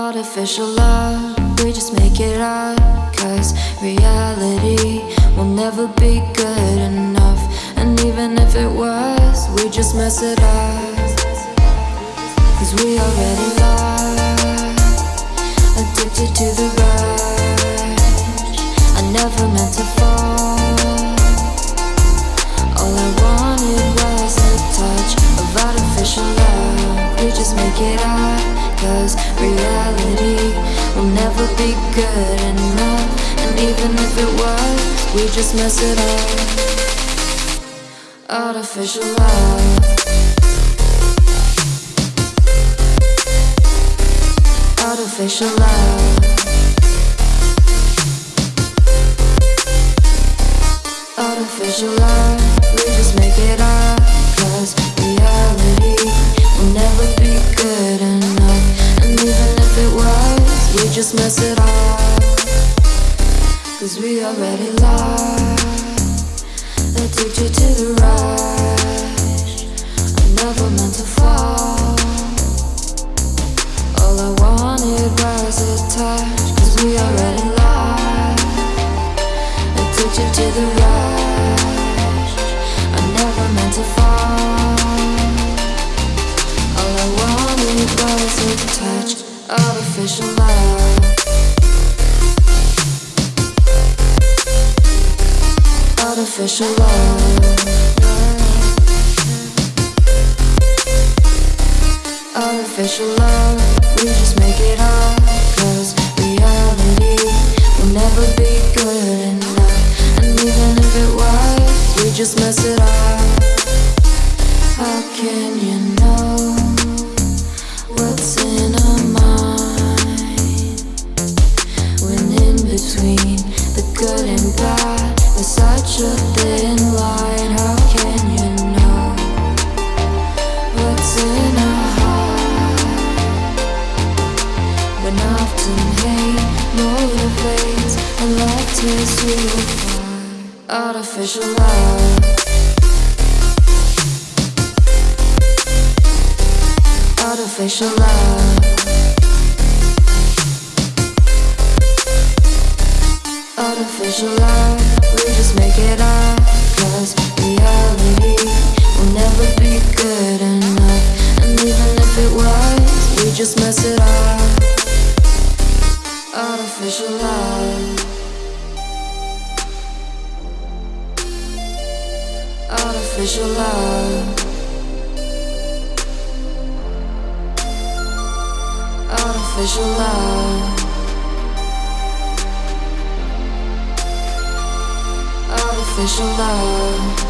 Artificial love, we just make it up. Cause reality will never be good enough. And even if it was, we just mess it up. Cause we already lost, addicted to the rush. I never meant to fall. All I wanted was a touch of artificial love. We just make it up, cause reality will never be good enough. And even if it was, we just mess it up. Artificial love. Artificial love. Just mess it up. Cause we already lost. Addicted to the rush. I never meant to fall. All I wanted was a touch. Cause we already lost. Addicted to the rush. I never meant to fall. All I wanted was a touch. Artificial love. Artificial love. Artificial love, we just make it up. Cause reality will never be good enough. And even if it was, we just mess it up. How can hate motivates and love tears you. Artificial love. Artificial love. Artificial love, we just make it up. Cause reality will never be good enough. Love. Artificial love. Artificial love. Artificial love.